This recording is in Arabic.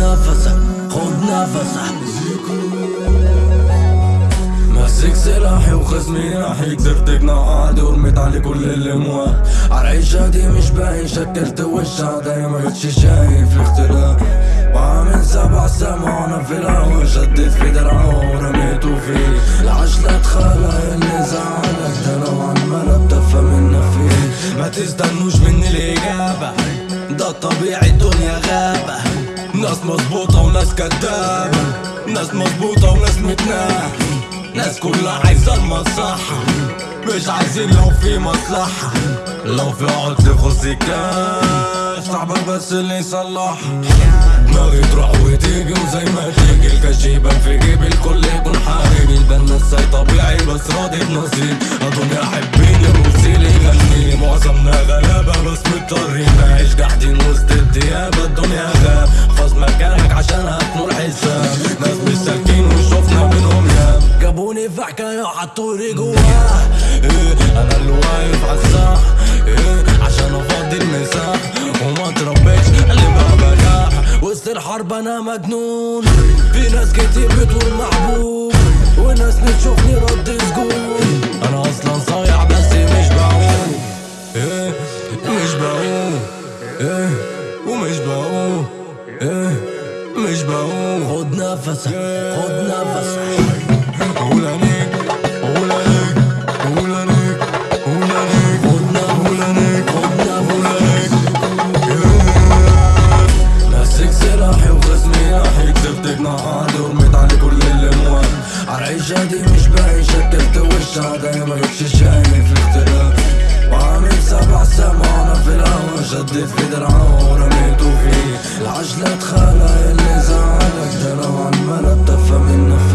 نفسك خد نفسك ماسك سلاحي وخصمي ناحي قدرت اقنع عادي ورميت عليه كل اللي مواه. عالعيشة دي مش باين شكلت وشها دايما مبقتش شايف الاختلاف. وعامل سبع سما وأنا في الهوا شديت في درعه ورميته فيه. العش لا اللي زعلك ده لو عمال اتدفى منا فيه. ما تستنوش مني الإجابة ده الطبيعي الدنيا غابة. ناس مظبوطة وناس كدابة. ناس مظبوطة وناس متناحة ناس كلها عايزة المصلحة. مش عايزين لو في مصلحة. لو في عقد يخص الكاش صاحبك بس اللي يصلحها. دماغي تروح وتيجي وزي ما تيجي. الكاش يبان في جيب الكل يكون حبيبي البان نساي طبيعي بس راضي بنصيب. الدنيا حبيني وسيلي يغنيني. جابوني في حكاية وحطولي جواه إيه أنا اللي واقف عالساح إيه عشان أفضي المساح وما تربيتش اللي ما بلاح وسط الحرب أنا مجنون. في ناس كتير بتقول محبوب. وناس بتشوفني رد سجون. أنا أصلا صايع بس مش بعوم. إيه مش بعوم. إيه ومش بعوم. إيه مش بعوم. خد نفسك خد نفسك. جراحي وغزني راح كتبتك نهاري ورميت على كل الأموال. عالعيشة دي مش بعيشة كلت وشها دايما مش شايف اختلاف وعامل سبع سمانة في الهوى شدت في درعه ورميته فيه. العجلة تخلى اللي زعلك ده لو عالملل تفهم النفس